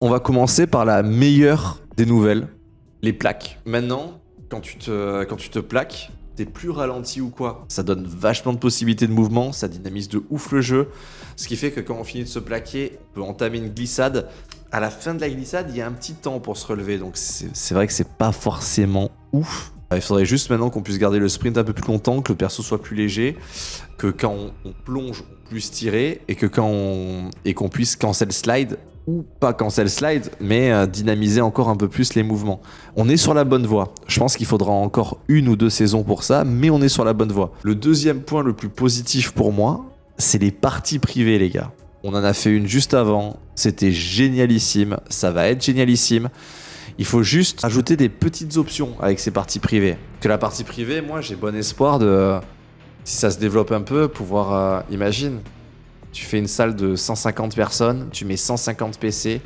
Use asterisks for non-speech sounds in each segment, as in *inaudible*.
On va commencer par la meilleure des nouvelles, les plaques. Maintenant, quand tu te, quand tu te plaques, t'es plus ralenti ou quoi? Ça donne vachement de possibilités de mouvement, ça dynamise de ouf le jeu. Ce qui fait que quand on finit de se plaquer, on peut entamer une glissade. À la fin de la glissade, il y a un petit temps pour se relever, donc c'est vrai que c'est pas forcément ouf. Il faudrait juste maintenant qu'on puisse garder le sprint un peu plus longtemps, que le perso soit plus léger, que quand on, plonge, on puisse tirer, et que quand et qu'on puisse cancel slide, ou pas cancel slide, mais euh, dynamiser encore un peu plus les mouvements. On est sur la bonne voie. Je pense qu'il faudra encore une ou deux saisons pour ça, mais on est sur la bonne voie. Le deuxième point le plus positif pour moi, c'est les parties privées, les gars. On en a fait une juste avant, c'était génialissime, ça va être génialissime. Il faut juste ajouter des petites options avec ces parties privées. Que la partie privée, moi, j'ai bon espoir de, si ça se développe un peu, pouvoir, euh, imagine, tu fais une salle de 150 personnes, tu mets 150 PC,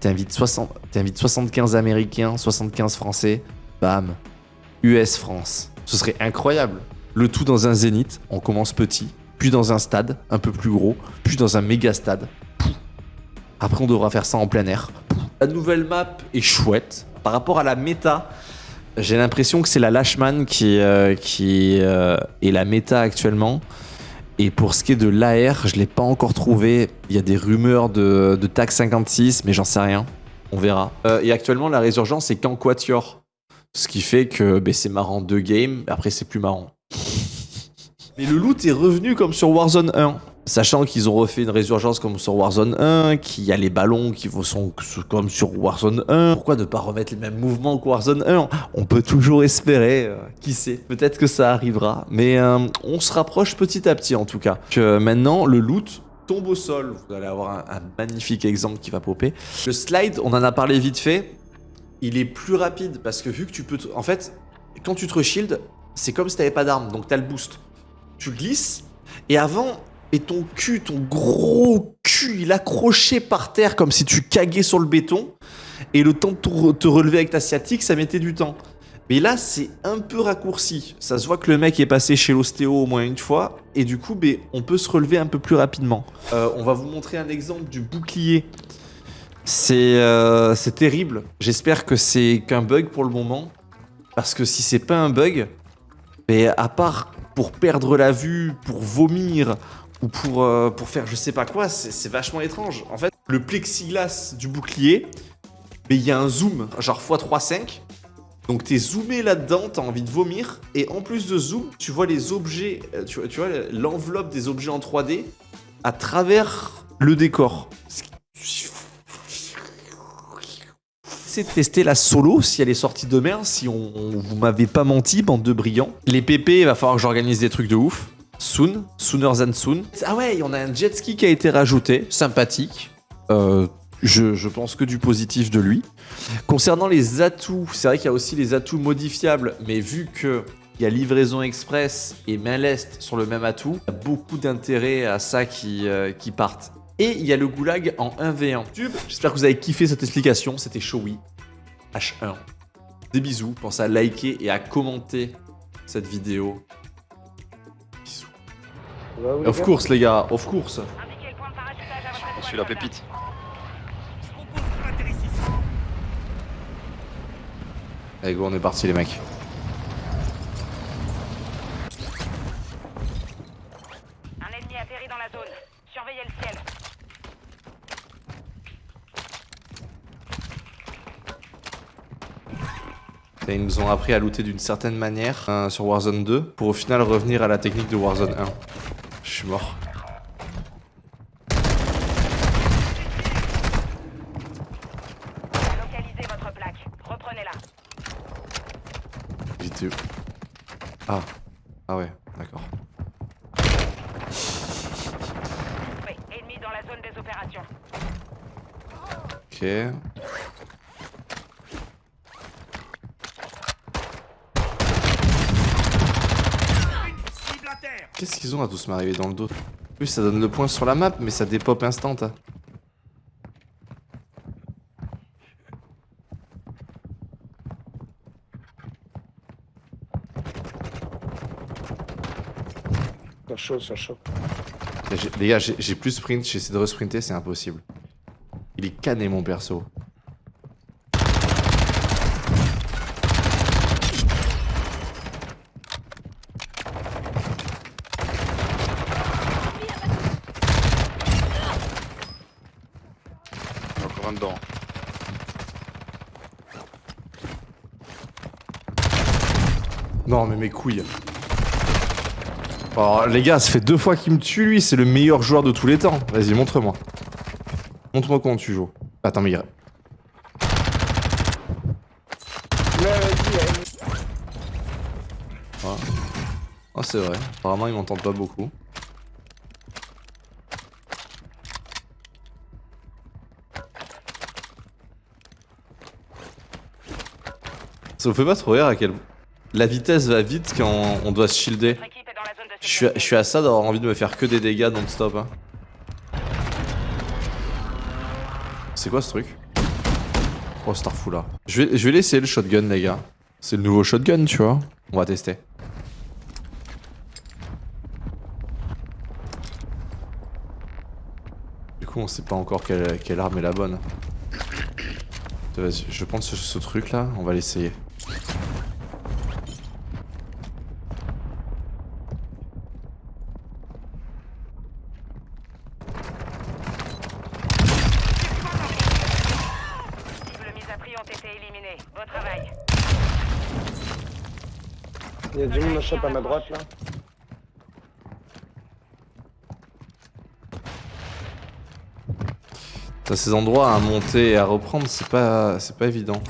t'invites 75 Américains, 75 Français, bam, US France. Ce serait incroyable. Le tout dans un zénith, on commence petit, puis dans un stade un peu plus gros, puis dans un méga stade. Après, on devra faire ça en plein air. La nouvelle map est chouette. Par rapport à la méta, j'ai l'impression que c'est la Lashman qui, euh, euh, est la méta actuellement. Et pour ce qui est de l'AR, je ne l'ai pas encore trouvé. Il y a des rumeurs de, TAC 56, mais j'en sais rien. On verra. Euh, et actuellement, la résurgence est qu'en Quatuor. Ce qui fait que ben, c'est marrant deux games, après c'est plus marrant. Mais le loot est revenu comme sur Warzone 1. Sachant qu'ils ont refait une résurgence comme sur Warzone 1, qu'il y a les ballons qui sont comme sur Warzone 1. Pourquoi ne pas remettre les mêmes mouvements que Warzone 1 On peut toujours espérer, euh, qui sait, peut-être que ça arrivera. Mais euh, on se rapproche petit à petit en tout cas. Que maintenant, le loot tombe au sol. Vous allez avoir un, magnifique exemple qui va popper. Le slide, on en a parlé vite fait, il est plus rapide parce que vu que tu peux... En fait, quand tu te reshield, c'est comme si tu n'avais pas d'arme, donc tu as le boost. Tu glisses, et avant, et ton cul, ton gros cul, il accrochait par terre comme si tu caguais sur le béton. Et le temps de te relever avec ta sciatique, ça mettait du temps. Mais là, c'est un peu raccourci. Ça se voit que le mec est passé chez l'ostéo au moins une fois. Et du coup, ben, on peut se relever un peu plus rapidement. Euh, on va vous montrer un exemple du bouclier. C'est euh, terrible. J'espère que c'est qu'un bug pour le moment. Parce que si c'est pas un bug, mais à part pour perdre la vue, pour vomir ou pour, euh, faire je sais pas quoi, c'est vachement étrange. En fait, le plexiglas du bouclier, mais il y a un zoom, genre x3.5. Donc t'es zoomé là-dedans, t'as envie de vomir, et en plus de zoom, tu vois les objets, euh, tu vois l'enveloppe des objets en 3D à travers le décor. De tester la solo si elle est sortie demain, si on, vous m'avez pas menti, bande de brillants. Les PP, il va falloir que j'organise des trucs de ouf. Soon, sooner than soon. Ah ouais, on a un jet ski qui a été rajouté, sympathique. Euh, je, pense que du positif de lui. Concernant les atouts, c'est vrai qu'il y a aussi les atouts modifiables, mais vu que il y a livraison express et main lest sur le même atout, il y a beaucoup d'intérêt à ça qui, euh, qui partent. Et il y a le goulag en 1v1. J'espère que vous avez kiffé cette explication, c'était Showy. H1. Des bisous, pensez à liker et à commenter cette vidéo of course, les gars, of course. Je suis la pépite. Allez, go, on est parti, les mecs. Un ennemi atterri dans la zone. Surveillez le ciel. Ils nous ont appris à looter d'une certaine manière euh, sur Warzone 2 pour au final revenir à la technique de Warzone 1. Je suis mort. Localisez votre plaque. Reprenez-la. J'étais où Ah. Ah ouais, d'accord. Oui, ennemi dans la zone des opérations. Ok. Qu'est-ce qu'ils ont à tous m'arriver dans le dos? Plus ça donne le point sur la map, mais ça dépop instant. Hein. Ça chaud, ça chaud. Les gars, j'ai plus sprint, j'ai essayé de resprinter, c'est impossible. Il il est cané mon perso. Non mais mes couilles. Alors les gars, ça fait deux fois qu'il me tue lui, c'est le meilleur joueur de tous les temps. Vas-y, montre-moi. Montre-moi comment tu joues. Attends mais il... Allez. Oh c'est vrai, apparemment il m'entend pas beaucoup. Ça vous fait pas trop rire à quel... La vitesse va vite quand on doit se shielder. Je suis, à, ça d'avoir envie de me faire que des dégâts non-stop. Hein. C'est quoi ce truc? Oh, Starfou là. Je vais, je laisser le shotgun, les gars. C'est le nouveau shotgun, tu vois. On va tester. Du coup, on sait pas encore quelle, arme est la bonne. Vas-y, je vais prendre ce truc là, on va l'essayer. Cibles mises à prix ont été éliminées. Beau travail. À ma droite là. T'as ces endroits à monter et à reprendre, c'est pas, c'est pas évident.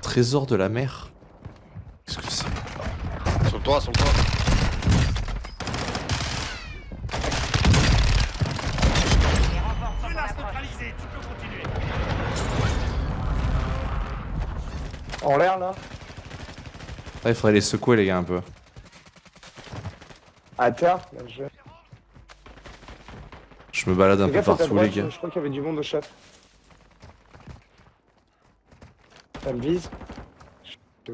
Trésor de la mer. Qu'est-ce que c'est? Sur le toit, sur le toit. En l'air là. Ah, il faudrait les secouer les gars un peu. Là, je... Je me balade un peu partout les gars. Je crois qu'il y avait du monde au shop. Ça me vise. Je-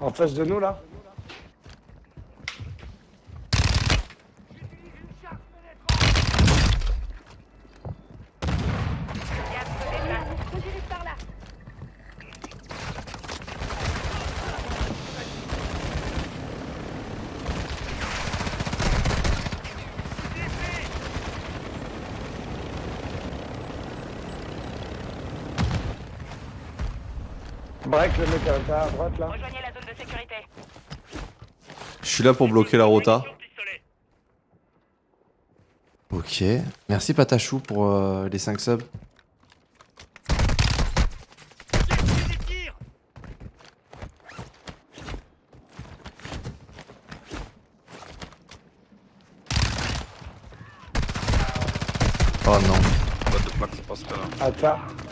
En face de nous là Gaz se déplace. Break le mec à droite là. Rejoignez la zone de sécurité. Je suis là pour bloquer la rota. Ok. Merci Patachou pour euh, les 5 subs. Oh non.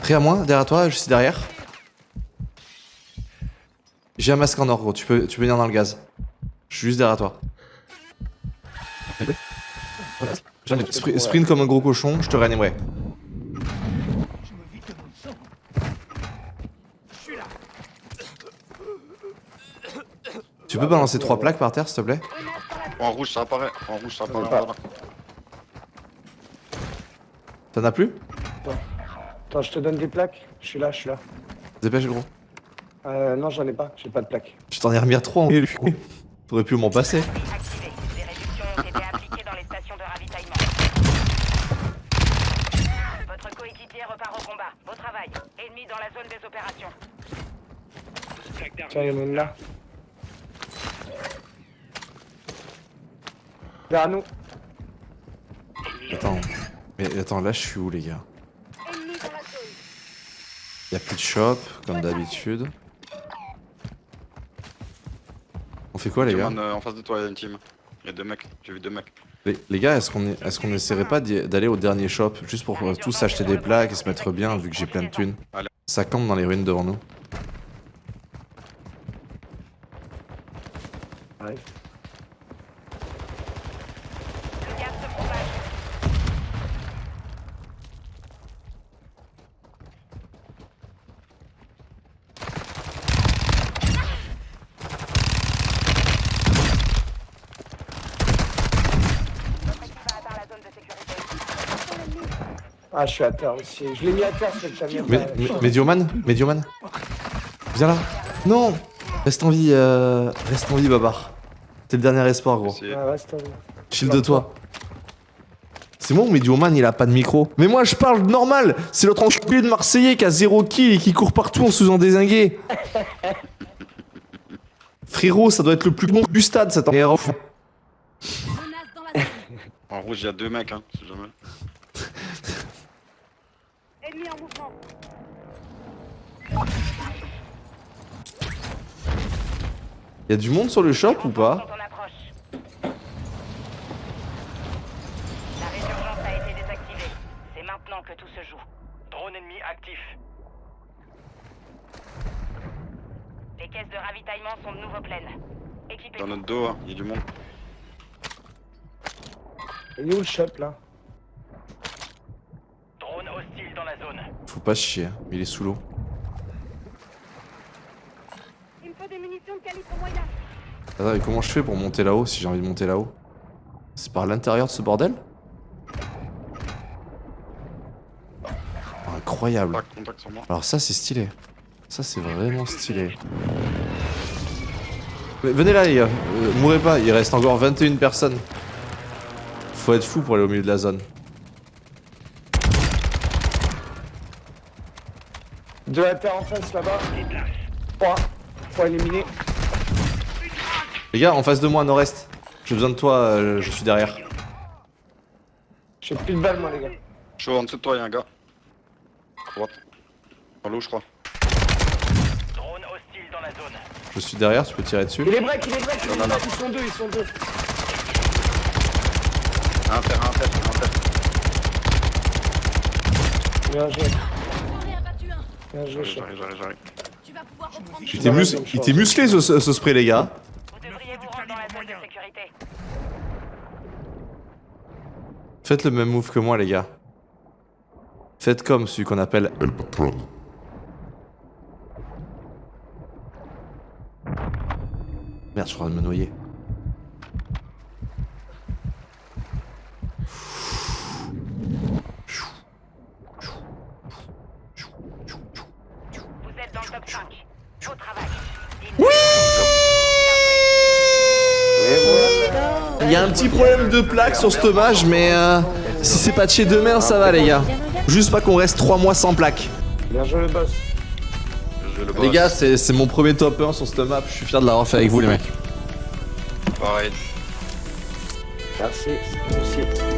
Prêt à moi, derrière toi, je suis derrière. J'ai un masque en or, gros. Tu peux, tu peux venir dans le gaz. Je suis juste derrière toi. Spr- sprint comme un gros cochon, je te réanimerai. Tu peux balancer trois plaques par terre, s'il te plaît? En rouge, ça apparaît. En rouge, ça apparaît. T'en as plus? Attends, je te donne des plaques. Je suis là, je suis là. Dépêche, gros. Euh, non, j'en ai pas. J'ai pas de plaques. Tu t'en ai remis trois en T'aurais pu m'en passer. Activé. Des réductions ont été appliquées dans les stations de ravitaillement. Votre coéquipier repart au combat. Beau travail. Ennemi dans la zone des opérations. Tiens, il y en a une là. Derrière nous. Attends. Mais attends, là, je suis où, les gars? Y'a plus de shop, comme d'habitude. Fait quoi, les gars euh, en face de toi, il y a une team. Il y a deux mecs. J'ai vu deux mecs. les, les gars, est-ce qu'on est, est qu'on essaierait pas d'aller au dernier shop Juste pour euh, tous acheter des plaques et se mettre bien, vu que j'ai plein de thunes. Allez. Ça campe dans les ruines devant nous. Ouais. Le gaz se propage. Ah, je suis à terre aussi. Je l'ai mis à terre, ce que t'as mis à Mais, Médioman Médioman Viens là. Non Reste en vie, euh... reste en vie, Babar. T'es le dernier espoir, gros. Ouais, reste à Chill de toi. C'est moi ou Medioman il a pas de micro Mais moi je parle normal C'est l'autre enculé de Marseillais qui a zéro kill et qui court partout en se faisant désinguer *laughs* Frérot, ça doit être le plus bon du stade cet erreur. Menace dans la zone. En rouge, il y a deux mecs, hein, si jamais. Ennemi en mouvement. Y a du monde sur le shop ou pas. La résurgence a été désactivée. C'est maintenant que tout se joue. Drone ennemi actif. Les caisses de ravitaillement sont de nouveau pleines. Équipez Dans notre dos, hein, il y a du monde. Il est où le shop là Drone hostile dans la zone. Faut pas se chier, il est sous l'eau. Il me faut des munitions de calibre moyen. Attends, mais comment je fais pour monter là-haut si j'ai envie de monter là-haut? C'est par l'intérieur de ce bordel? Incroyable. Alors ça c'est stylé. Ça c'est vraiment stylé. Mais venez là les gars, Euh, mourrez pas, il reste encore 21 personnes. Faut être fou pour aller au milieu de la zone. Deux à terre en face là-bas. Trois. Faut éliminer. Les gars, en face de moi, nord-est. J'ai besoin de toi, euh, je suis derrière. J'ai plus de balles, moi, les gars. Chaud, en dessous de toi, il y a un gars. À droite. Dans l'eau, je crois. Drone hostile dans la zone. Je suis derrière, tu peux tirer dessus. Il est break, il est break, il est Non, non, break. Ils sont deux, ils sont deux. Un terre, un terre, un terre. Bien joué. J'en ai abattu un. Bien joué, chef. J'arrive, j'arrive, j'arrive. Tu vas pouvoir reprendre Il était mus- musclé ce, ce- ce spray, les gars. Vous devriez vous rendre dans la zone de sécurité. Faites le même move que moi, les gars. Faites comme celui qu'on appelle El Patron. Merde, je suis en train de me noyer. Vous êtes dans le top 5. Beau travail. Il y a un petit problème de plaque sur ce tomage, mais euh, si c'est patché demain, ça va, les gars. Juste pas qu'on reste 3 mois sans plaque. Bien joué, le boss. Le Les gars, c'est c'est mon premier top 1 sur cette map. Je suis fier de l'avoir fait avec vous, les mecs. Pareil. Merci. Merci.